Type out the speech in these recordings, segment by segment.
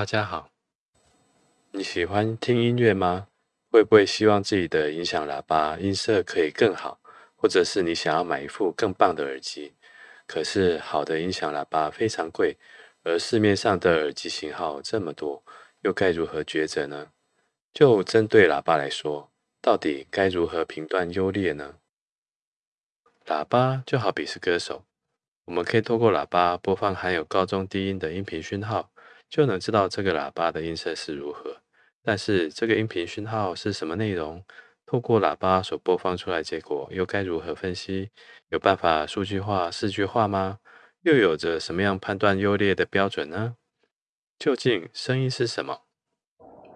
大家好，你喜欢听音乐吗？会不会希望自己的音响喇叭音色可以更好？或者是你想要买一副更棒的耳机？可是好的音响喇叭非常贵，而市面上的耳机型号这么多，又该如何抉择呢？就针对喇叭来说，到底该如何评断优劣呢？喇叭就好比是歌手，我们可以透过喇叭播放含有高中低音的音频讯号。就能知道这个喇叭的音色是如何。但是这个音频讯号是什么内容？透过喇叭所播放出来结果又该如何分析？有办法数据化、视觉化吗？又有着什么样判断优劣的标准呢？究竟声音是什么？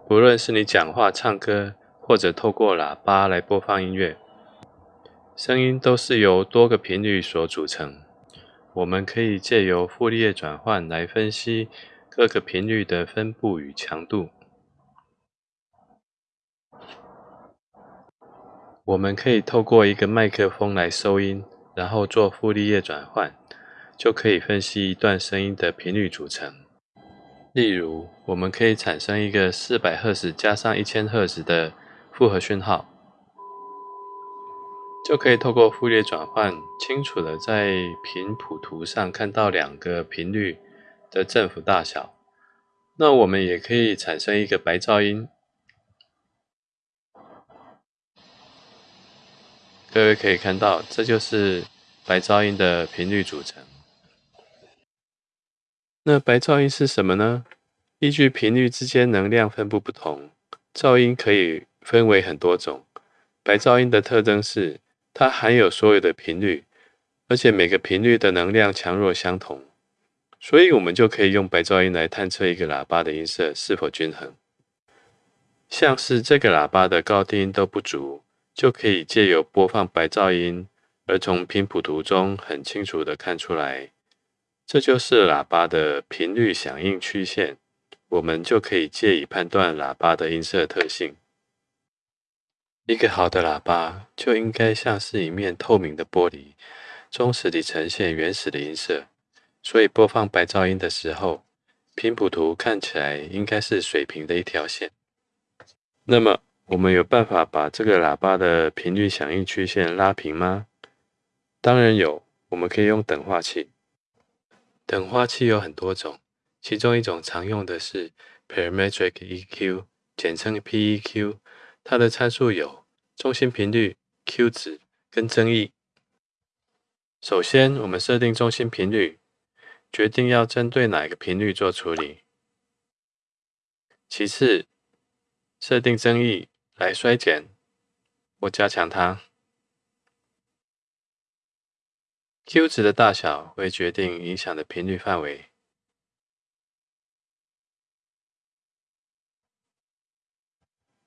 不论是你讲话、唱歌，或者透过喇叭来播放音乐，声音都是由多个频率所组成。我们可以借由傅立叶转换来分析。各个频率的分布与强度，我们可以透过一个麦克风来收音，然后做傅立叶转换，就可以分析一段声音的频率组成。例如，我们可以产生一个四百赫兹加上一千赫兹的复合讯号，就可以透过傅立叶转换，清楚的在频谱图上看到两个频率。的振幅大小，那我们也可以产生一个白噪音。各位可以看到，这就是白噪音的频率组成。那白噪音是什么呢？依据频率之间能量分布不同，噪音可以分为很多种。白噪音的特征是，它含有所有的频率，而且每个频率的能量强弱相同。所以，我们就可以用白噪音来探测一个喇叭的音色是否均衡。像是这个喇叭的高低音都不足，就可以借由播放白噪音，而从频谱图中很清楚的看出来，这就是喇叭的频率响应曲线。我们就可以借以判断喇叭的音色特性。一个好的喇叭就应该像是一面透明的玻璃，忠实地呈现原始的音色。所以播放白噪音的时候，频谱图看起来应该是水平的一条线。那么，我们有办法把这个喇叭的频率响应曲线拉平吗？当然有，我们可以用等化器。等化器有很多种，其中一种常用的是 Parametric EQ，简称 PEQ。它的参数有中心频率、Q 值跟增益。首先，我们设定中心频率。决定要针对哪个频率做处理。其次，设定增益来衰减或加强它。Q 值的大小会决定影响的频率范围。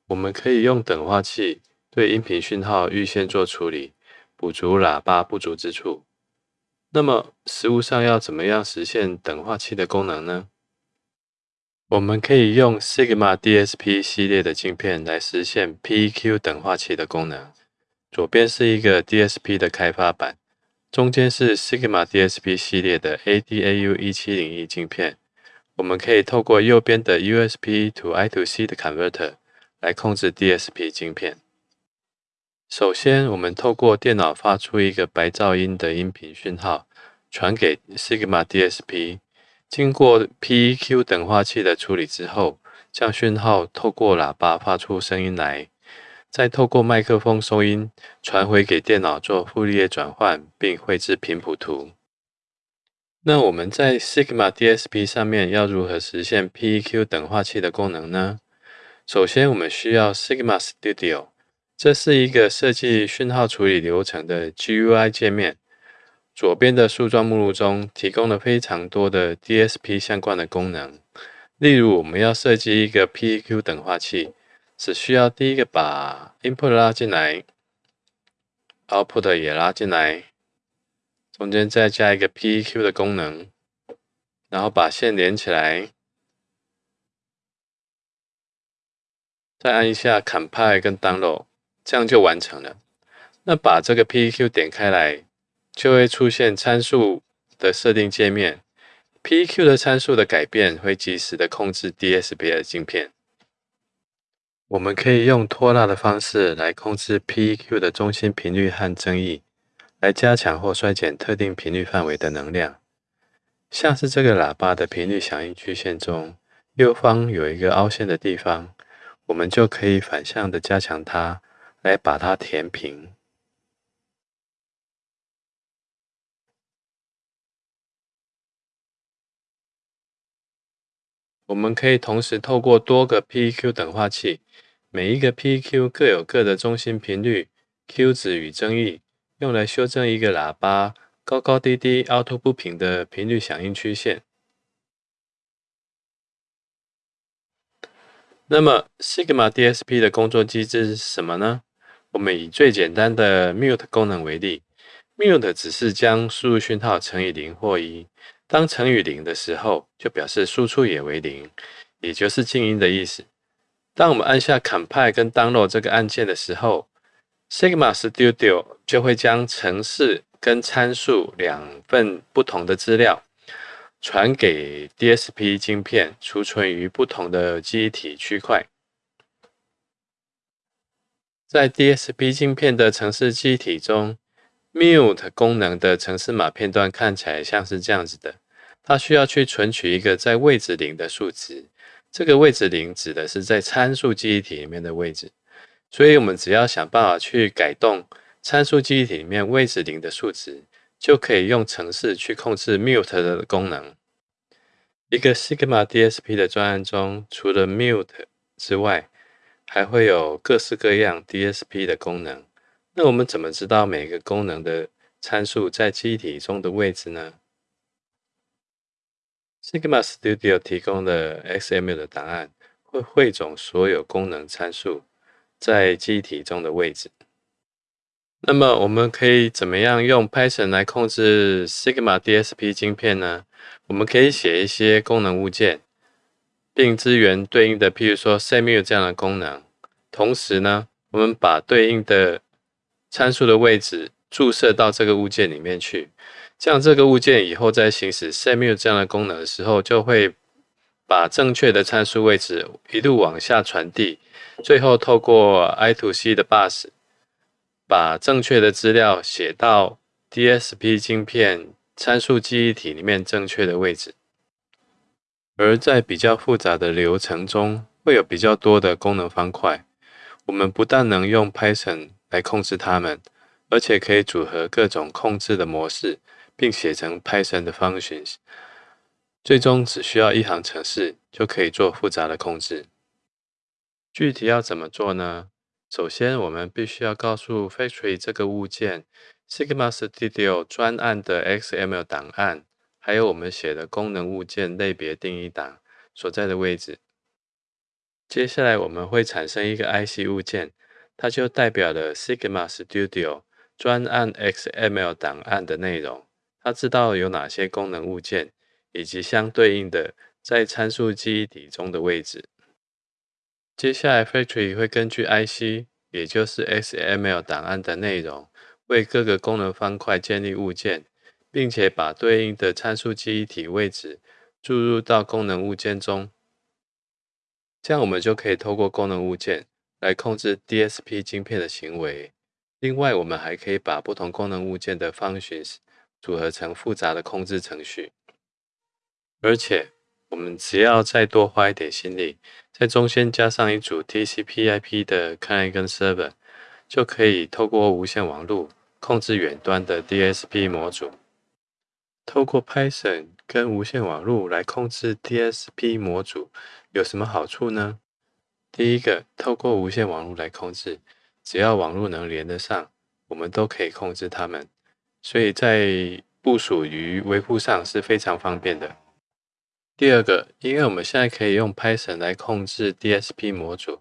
我们可以用等化器对音频讯号预先做处理，补足喇叭不足之处。那么，实物上要怎么样实现等化器的功能呢？我们可以用 Sigma DSP 系列的镜片来实现 P Q 等化器的功能。左边是一个 DSP 的开发版，中间是 Sigma DSP 系列的 ADAU 一七零一镜片。我们可以透过右边的 USB to I2C 的 converter 来控制 DSP 镜片。首先，我们透过电脑发出一个白噪音的音频讯号，传给 Sigma DSP，经过 PEQ 等化器的处理之后，将讯号透过喇叭发出声音来，再透过麦克风收音，传回给电脑做傅立叶转换，并绘制频谱图。那我们在 Sigma DSP 上面要如何实现 PEQ 等化器的功能呢？首先，我们需要 Sigma Studio。这是一个设计讯号处理流程的 GUI 界面。左边的树状目录中提供了非常多的 DSP 相关的功能。例如，我们要设计一个 PEQ 等化器，只需要第一个把 Input 拉进来，Output 也拉进来，中间再加一个 PEQ 的功能，然后把线连起来，再按一下 Compile 跟 Download。这样就完成了。那把这个 PEQ 点开来，就会出现参数的设定界面。PEQ 的参数的改变会及时的控制 DSP 的镜片。我们可以用拖拉的方式来控制 PEQ 的中心频率和增益，来加强或衰减特定频率范围的能量。像是这个喇叭的频率响应曲线中，右方有一个凹陷的地方，我们就可以反向的加强它，来把它填平。我们可以同时透过多个 PEQ 等化器。每一个 PEQ 各有各的中心频率、Q 值与增益，用来修正一个喇叭高高低低、凹凸不平的频率响应曲线。那么 Sigma DSP 的工作机制是什么呢？我们以最简单的 Mute 功能为例，Mute 只是将输入讯号乘以零或一，当乘以零的时候，就表示输出也为零，也就是静音的意思。当我们按下 Compile 跟 Download 这个按键的时候，Sigma Studio 就会将程式跟参数两份不同的资料传给 DSP 晶片，储存于不同的记忆体区块。在 DSP 晶片的程式记忆体中，Mute 功能的程式码片段看起来像是这样子的，它需要去存取一个在位置零的数值。这个位置零指的是在参数记忆体里面的位置，所以我们只要想办法去改动参数记忆体里面位置零的数值，就可以用程式去控制 mute 的功能。一个 Sigma DSP 的专案中，除了 mute 之外，还会有各式各样 DSP 的功能。那我们怎么知道每个功能的参数在机体中的位置呢？Sigma Studio 提供的 XML 的档案会汇总所有功能参数在机体中的位置。那么，我们可以怎么样用 Python 来控制 Sigma DSP 晶片呢？我们可以写一些功能物件，并支援对应的，譬如说 s e m u 这样的功能。同时呢，我们把对应的参数的位置注射到这个物件里面去。这样，这个物件以后在行使 set mu 这样的功能的时候，就会把正确的参数位置一路往下传递，最后透过 I to C 的 bus，把正确的资料写到 DSP 晶片参数记忆体里面正确的位置。而在比较复杂的流程中，会有比较多的功能方块，我们不但能用 Python 来控制它们，而且可以组合各种控制的模式。并写成 Python 的 functions，最终只需要一行程式就可以做复杂的控制。具体要怎么做呢？首先，我们必须要告诉 Factory 这个物件 Sigma Studio 专案的 XML 档案，还有我们写的功能物件类别定义档所在的位置。接下来，我们会产生一个 IC 物件，它就代表了 Sigma Studio 专案 XML 档案的内容。它知道有哪些功能物件，以及相对应的在参数记忆体中的位置。接下来，Factory 会根据 IC，也就是 XML 档案的内容，为各个功能方块建立物件，并且把对应的参数记忆体位置注入到功能物件中。这样，我们就可以透过功能物件来控制 DSP 晶片的行为。另外，我们还可以把不同功能物件的 functions 组合成复杂的控制程序，而且我们只要再多花一点心力，在中间加上一组 TCP/IP 的 client 跟 server，就可以透过无线网络控制远端的 DSP 模组。透过 Python 跟无线网络来控制 DSP 模组有什么好处呢？第一个，透过无线网络来控制，只要网络能连得上，我们都可以控制它们。所以在部署于维护上是非常方便的。第二个，因为我们现在可以用 Python 来控制 DSP 模组，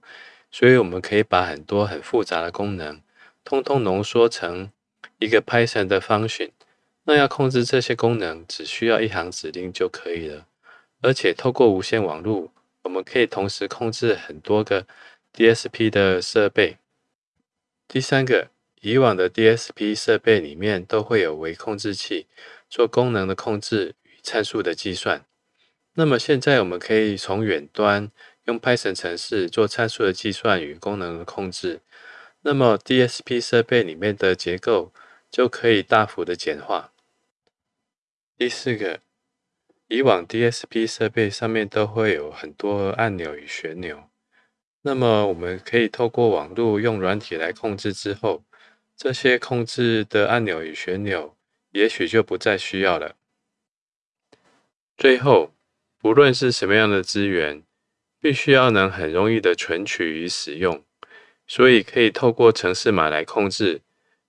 所以我们可以把很多很复杂的功能，通通浓缩成一个 Python 的 function。那要控制这些功能，只需要一行指令就可以了。而且透过无线网络，我们可以同时控制很多个 DSP 的设备。第三个。以往的 DSP 设备里面都会有微控制器做功能的控制与参数的计算。那么现在我们可以从远端用 Python 程式做参数的计算与功能的控制。那么 DSP 设备里面的结构就可以大幅的简化。第四个，以往 DSP 设备上面都会有很多按钮与旋钮，那么我们可以透过网络用软体来控制之后，这些控制的按钮与旋钮也许就不再需要了。最后。不论是什么样的资源，必须要能很容易的存取与使用，所以可以透过城市码来控制，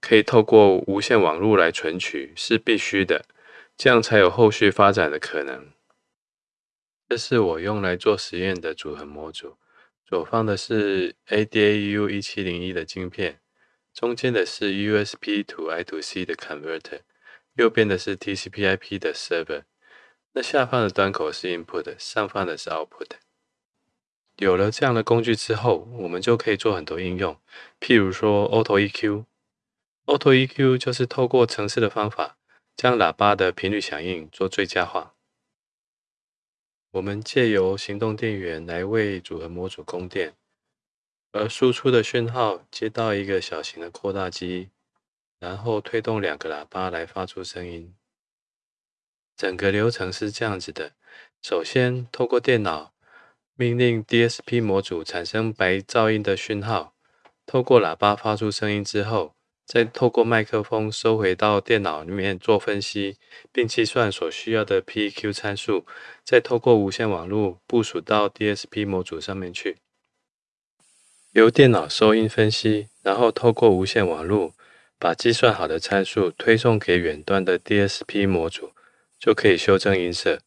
可以透过无线网络来存取是必须的，这样才有后续发展的可能。这是我用来做实验的组合模组，左方的是 ADAU 一七零一的晶片，中间的是 USB to I to C 的 converter，右边的是 TCP/IP 的 server。那下方的端口是 input，上方的是 output。有了这样的工具之后，我们就可以做很多应用，譬如说 Auto EQ。Auto EQ 就是透过程式的方法，将喇叭的频率响应做最佳化。我们借由行动电源来为组合模组供电，而输出的讯号接到一个小型的扩大机，然后推动两个喇叭来发出声音。整个流程是这样子的：首先，透过电脑命令 DSP 模组产生白噪音的讯号，透过喇叭发出声音之后，再透过麦克风收回到电脑里面做分析，并计算所需要的 PEQ 参数，再透过无线网络部署到 DSP 模组上面去，由电脑收音分析，然后透过无线网络把计算好的参数推送给远端的 DSP 模组。就可以修正音色。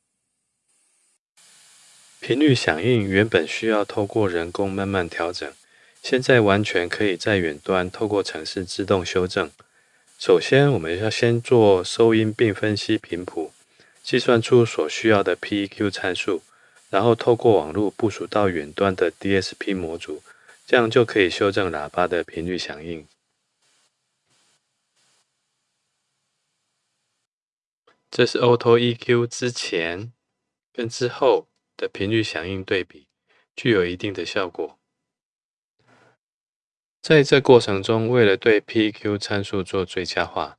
频率响应原本需要透过人工慢慢调整，现在完全可以在远端透过程式自动修正。首先，我们要先做收音并分析频谱，计算出所需要的 PEQ 参数，然后透过网络部署到远端的 DSP 模组，这样就可以修正喇叭的频率响应。这是 Auto EQ 之前跟之后的频率响应对比，具有一定的效果。在这过程中，为了对 P Q 参数做最佳化，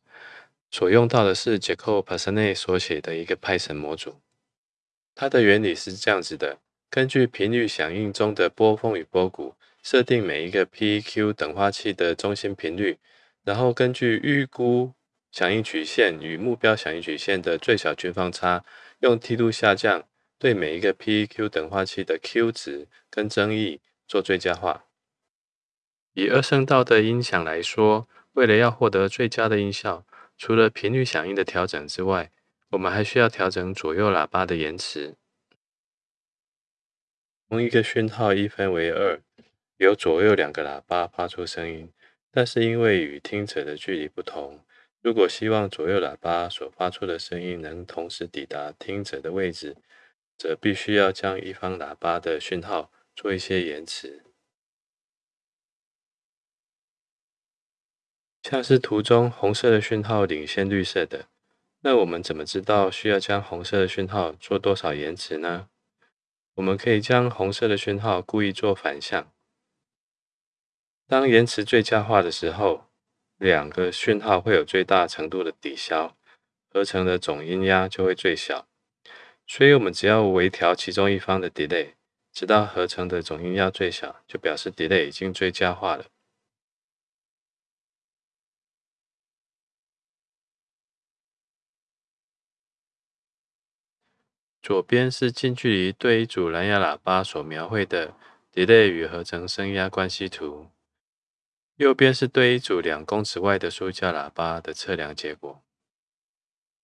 所用到的是 Jacob p a s a n e 所写的一个 Python 模组。它的原理是这样子的：根据频率响应中的波峰与波谷，设定每一个 P Q 等化器的中心频率，然后根据预估。响应曲线与目标响应曲线的最小均方差，用梯度下降对每一个 P Q 等化器的 Q 值跟增益做最佳化。以二声道的音响来说，为了要获得最佳的音效，除了频率响应的调整之外，我们还需要调整左右喇叭的延迟。同一个讯号一分为二，由左右两个喇叭发出声音，但是因为与听者的距离不同。如果希望左右喇叭所发出的声音能同时抵达听者的位置，则必须要将一方喇叭的讯号做一些延迟。像是图中红色的讯号领先绿色的，那我们怎么知道需要将红色的讯号做多少延迟呢？我们可以将红色的讯号故意做反向，当延迟最佳化的时候。两个讯号会有最大程度的抵消，合成的总音压就会最小。所以，我们只要微调其中一方的 delay，直到合成的总音压最小，就表示 delay 已经最佳化了。左边是近距离对一组蓝牙喇叭所描绘的 delay 与合成声压关系图。右边是对一组两公尺外的书架喇叭的测量结果。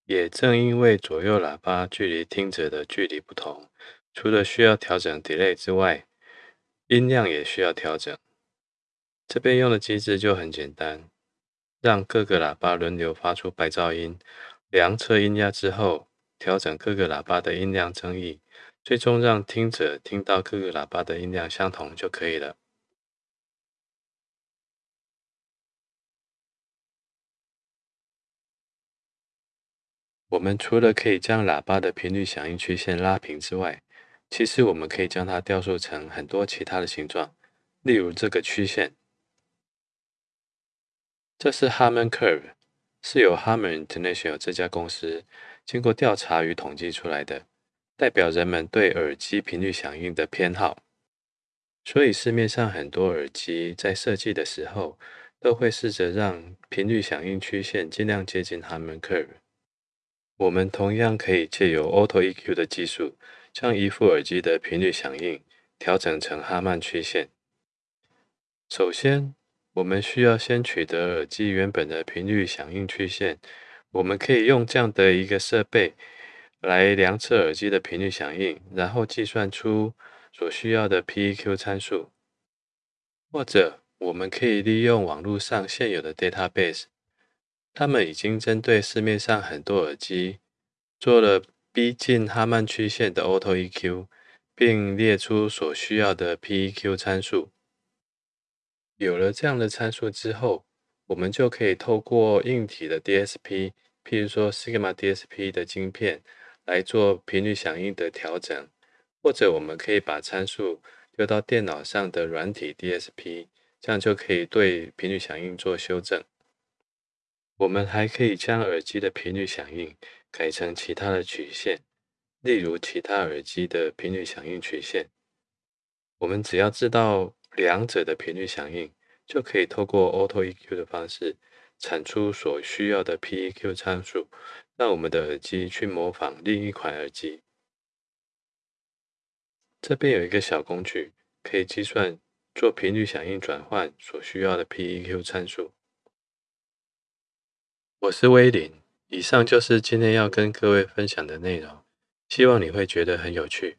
也正因为左右喇叭距离听者的距离不同，除了需要调整 delay 之外，音量也需要调整。这边用的机制就很简单，让各个喇叭轮流发出白噪音，量测音压之后，调整各个喇叭的音量增益，最终让听者听到各个喇叭的音量相同就可以了。我们除了可以将喇叭的频率响应曲线拉平之外，其实我们可以将它雕塑成很多其他的形状，例如这个曲线，这是 Harman Curve，是由 Harman International 这家公司经过调查与统计出来的，代表人们对耳机频率响应的偏好。所以市面上很多耳机在设计的时候，都会试着让频率响应曲线尽量接近 Harman Curve。我们同样可以借由 Auto EQ 的技术，将一副耳机的频率响应调整成哈曼曲线。首先，我们需要先取得耳机原本的频率响应曲线。我们可以用这样的一个设备来量测耳机的频率响应，然后计算出。所需要的 PEQ 参数，或者我们可以利用网络上现有的 database，他们已经针对市面上很多耳机做了逼近哈曼曲线的 Auto EQ，并列出所需要的 PEQ 参数。有了这样的参数之后，我们就可以透过硬体的 DSP，譬如说 Sigma DSP 的晶片来做频率响应的调整。或者我们可以把参数丢到电脑上的软体 DSP，这样就可以对频率响应做修正。我们还可以将耳机的频率响应改成其他的曲线，例如其他耳机的频率响应曲线。我们只要知道两者的频率响应，就可以透过 Auto EQ 的方式产出所需要的 PEQ 参数，让我们的耳机去模仿另一款耳机。这边有一个小工具，可以计算做频率响应转换所需要的 PEQ 参数。我是威林，以上就是今天要跟各位分享的内容，希望你会觉得很有趣。